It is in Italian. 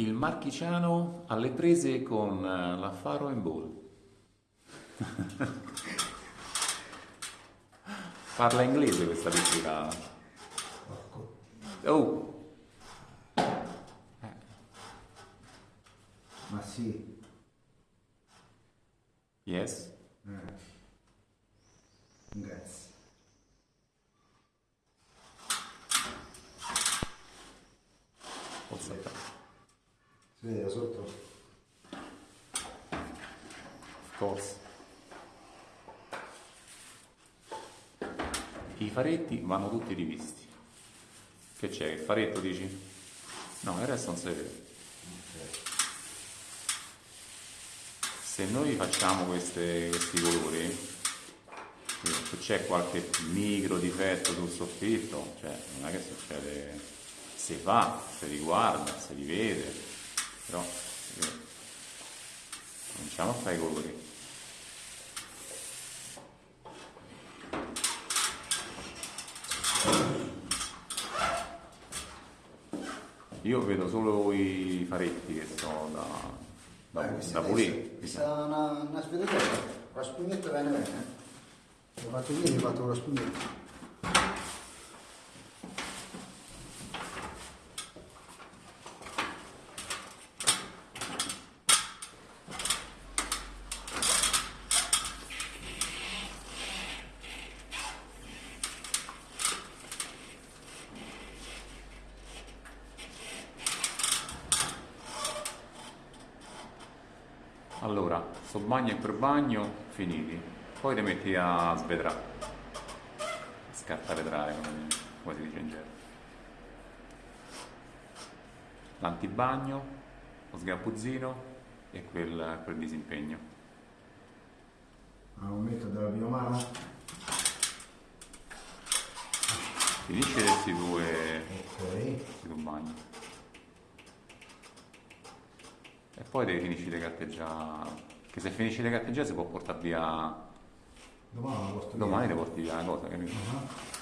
Il marchigiano alle prese con eh, la Faro in Ball. Parla inglese questa pittura. Oh, Ma sì. yes. Eh. Grazie. What's that? Si vede da sotto? Of course. I faretti vanno tutti rivisti. Che c'è? Il faretto dici? No, il resto non si vede. Se noi facciamo queste- questi colori, se c'è qualche micro difetto sul soffitto, cioè non è che succede, si fa, si riguarda, si rivede, però vede. cominciamo a fare i colori. Io vedo solo i faretti che sono da, da, Eh, da pulire. Questa è una, una svedetella. La spugnetta bene bene. L'ho fatto ieri, ho fatto con la spugnetta. Allora, sto bagno e per bagno finiti. Poi ti metti a svetrare. Scartavetrare, come, come si dice in gergo. L'antibagno, lo sgabuzzino e quel, quel disimpegno. Al momento della prima mano. Finisci questi due, Ok. questi due bagni. E poi devi finire le carteggiare. Che se finisci le carteggiare si può portare via. Domani. Domani le porti via la cosa, capito? Ah.